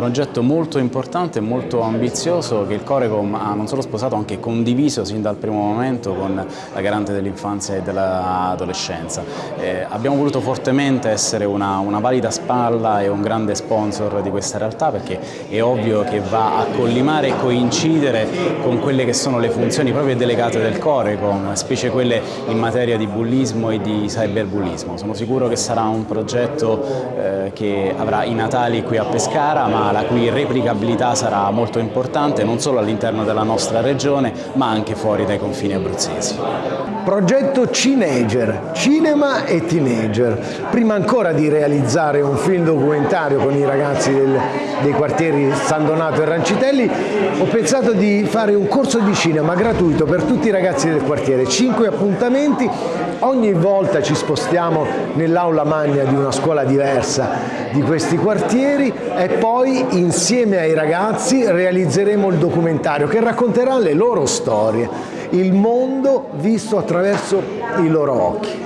progetto molto importante e molto ambizioso che il Corecom ha non solo sposato, anche condiviso sin dal primo momento con la garante dell'infanzia e dell'adolescenza. Eh, abbiamo voluto fortemente essere una, una valida spalla e un grande sponsor di questa realtà perché è ovvio che va a collimare e coincidere con quelle che sono le funzioni proprio delegate del Corecom, specie quelle in materia di bullismo e di cyberbullismo. Sono sicuro che sarà un progetto eh, che avrà i natali qui a Pescara ma la cui replicabilità sarà molto importante non solo all'interno della nostra regione ma anche fuori dai confini abruzzesi. Progetto Cineger, cinema e teenager. Prima ancora di realizzare un film documentario con i ragazzi del, dei quartieri San Donato e Rancitelli, ho pensato di fare un corso di cinema gratuito per tutti i ragazzi del quartiere. Cinque appuntamenti, ogni volta ci spostiamo nell'aula magna di una scuola diversa di questi quartieri e poi insieme ai ragazzi realizzeremo il documentario che racconterà le loro storie il mondo visto attraverso i loro occhi.